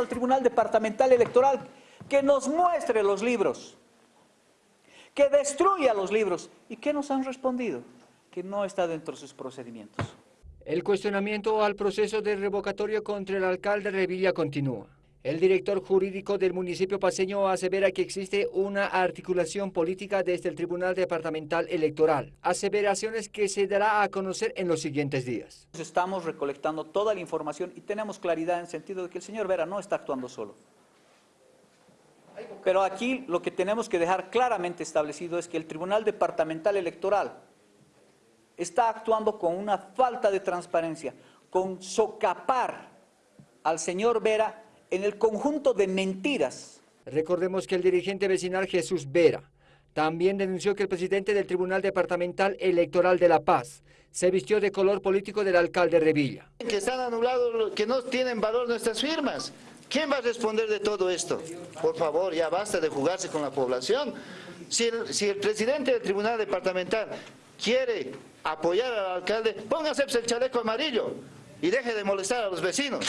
al Tribunal Departamental Electoral que nos muestre los libros, que destruya los libros. ¿Y qué nos han respondido? Que no está dentro de sus procedimientos. El cuestionamiento al proceso de revocatorio contra el alcalde Revilla continúa. El director jurídico del municipio paseño asevera que existe una articulación política desde el Tribunal Departamental Electoral, aseveraciones que se dará a conocer en los siguientes días. Estamos recolectando toda la información y tenemos claridad en el sentido de que el señor Vera no está actuando solo. Pero aquí lo que tenemos que dejar claramente establecido es que el Tribunal Departamental Electoral está actuando con una falta de transparencia, con socapar al señor Vera en el conjunto de mentiras. Recordemos que el dirigente vecinal Jesús Vera también denunció que el presidente del Tribunal Departamental Electoral de La Paz se vistió de color político del alcalde Revilla. Que están anulados, que no tienen valor nuestras firmas. ¿Quién va a responder de todo esto? Por favor, ya basta de jugarse con la población. Si el, si el presidente del Tribunal Departamental quiere apoyar al alcalde, póngase el chaleco amarillo y deje de molestar a los vecinos.